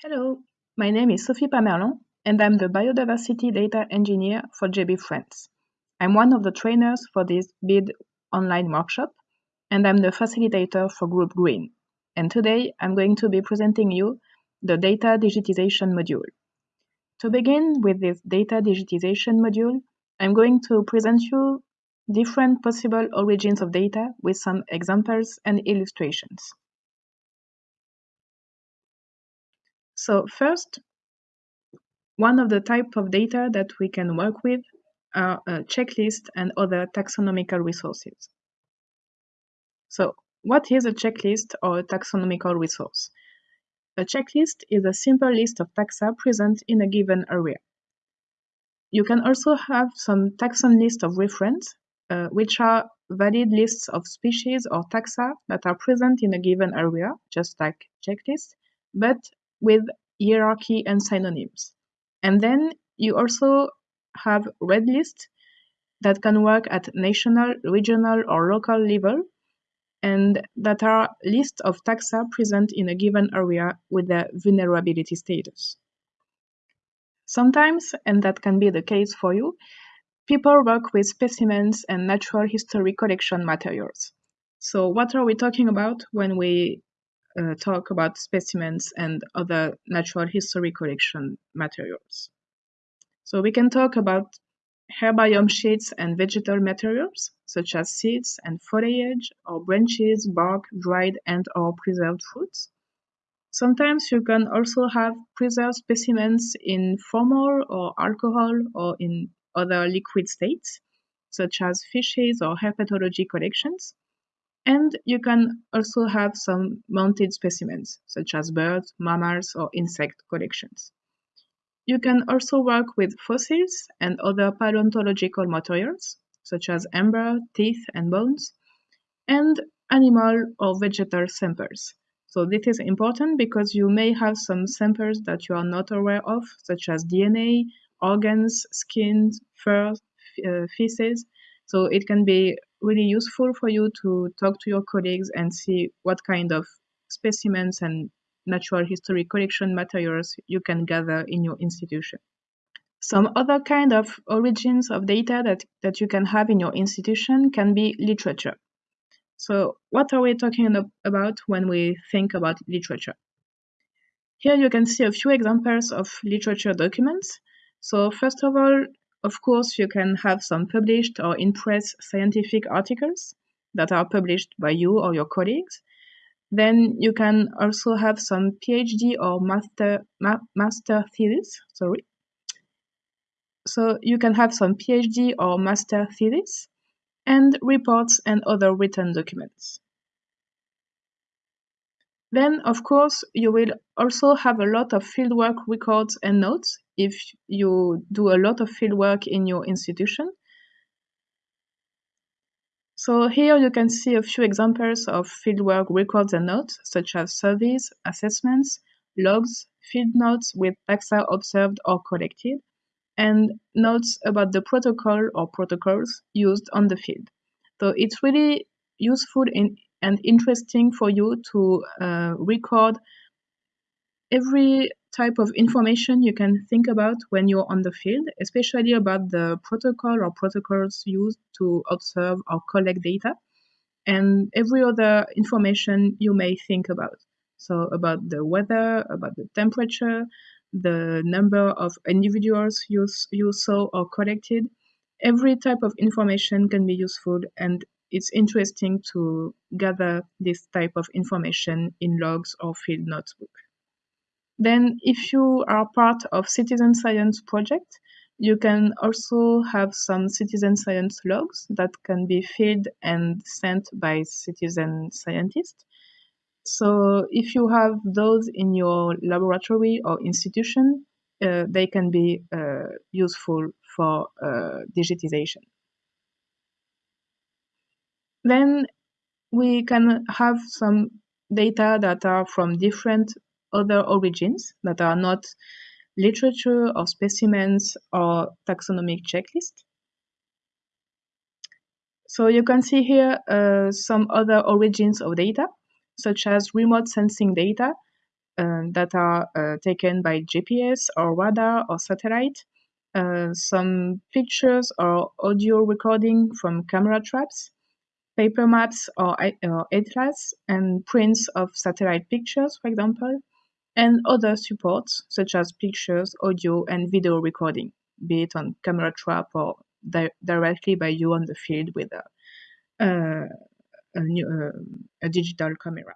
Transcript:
Hello, my name is Sophie Pamerlon, and I'm the Biodiversity Data Engineer for GBIF France. I'm one of the trainers for this BID online workshop, and I'm the facilitator for Group Green. And today I'm going to be presenting you the data digitization module. To begin with this data digitization module, I'm going to present you different possible origins of data with some examples and illustrations. So first, one of the type of data that we can work with are a checklist and other taxonomical resources. So what is a checklist or a taxonomical resource? A checklist is a simple list of taxa present in a given area. You can also have some taxon list of reference, uh, which are valid lists of species or taxa that are present in a given area, just like checklist, but with hierarchy and synonyms. And then you also have red list that can work at national, regional, or local level, and that are lists of taxa present in a given area with a vulnerability status. Sometimes, and that can be the case for you, people work with specimens and natural history collection materials. So what are we talking about when we uh, talk about specimens and other natural history collection materials. So we can talk about herbarium sheets and vegetal materials, such as seeds and foliage, or branches, bark, dried and or preserved fruits. Sometimes you can also have preserved specimens in formol or alcohol or in other liquid states, such as fishes or herpetology collections. And you can also have some mounted specimens, such as birds, mammals, or insect collections. You can also work with fossils and other paleontological materials, such as amber, teeth, and bones, and animal or vegetal samples. So this is important because you may have some samples that you are not aware of, such as DNA, organs, skin, fur, uh, feces. So it can be really useful for you to talk to your colleagues and see what kind of specimens and natural history collection materials you can gather in your institution. Some other kind of origins of data that, that you can have in your institution can be literature. So what are we talking about when we think about literature? Here you can see a few examples of literature documents. So first of all, of course, you can have some published or in press scientific articles that are published by you or your colleagues. Then you can also have some PhD or master ma master thesis. Sorry. So you can have some PhD or master thesis and reports and other written documents. Then, of course, you will also have a lot of fieldwork records and notes if you do a lot of fieldwork in your institution. So here you can see a few examples of fieldwork records and notes, such as surveys, assessments, logs, field notes with taxa observed or collected, and notes about the protocol or protocols used on the field. So it's really useful in and interesting for you to uh, record every type of information you can think about when you're on the field, especially about the protocol or protocols used to observe or collect data, and every other information you may think about. So, about the weather, about the temperature, the number of individuals you, you saw or collected. Every type of information can be useful and it's interesting to gather this type of information in logs or field notebook. Then if you are part of citizen science project, you can also have some citizen science logs that can be filled and sent by citizen scientists. So if you have those in your laboratory or institution, uh, they can be uh, useful for uh, digitization. Then we can have some data that are from different other origins that are not literature or specimens or taxonomic checklist. So you can see here uh, some other origins of data, such as remote sensing data, uh, that are uh, taken by GPS or radar or satellite, uh, some pictures or audio recording from camera traps, paper maps or, or atlas, and prints of satellite pictures, for example, and other supports such as pictures, audio, and video recording, be it on camera trap or di directly by you on the field with a, uh, a, new, uh, a digital camera.